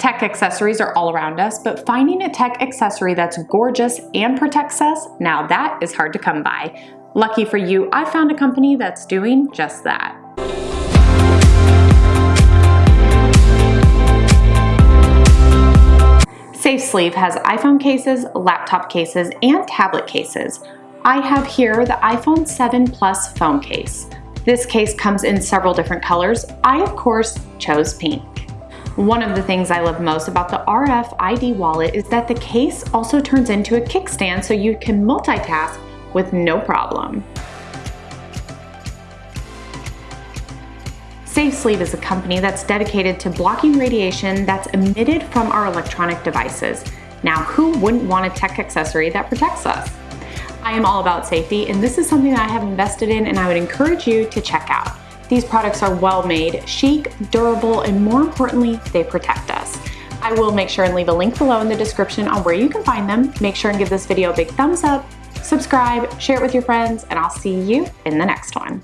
Tech accessories are all around us, but finding a tech accessory that's gorgeous and protects us, now that is hard to come by. Lucky for you, I found a company that's doing just that. SafeSleeve has iPhone cases, laptop cases, and tablet cases. I have here the iPhone 7 Plus phone case. This case comes in several different colors. I, of course, chose pink. One of the things I love most about the RFID wallet is that the case also turns into a kickstand so you can multitask with no problem. SafeSleeve is a company that's dedicated to blocking radiation that's emitted from our electronic devices. Now, who wouldn't want a tech accessory that protects us? I am all about safety and this is something I have invested in and I would encourage you to check out. These products are well made, chic, durable, and more importantly, they protect us. I will make sure and leave a link below in the description on where you can find them. Make sure and give this video a big thumbs up, subscribe, share it with your friends, and I'll see you in the next one.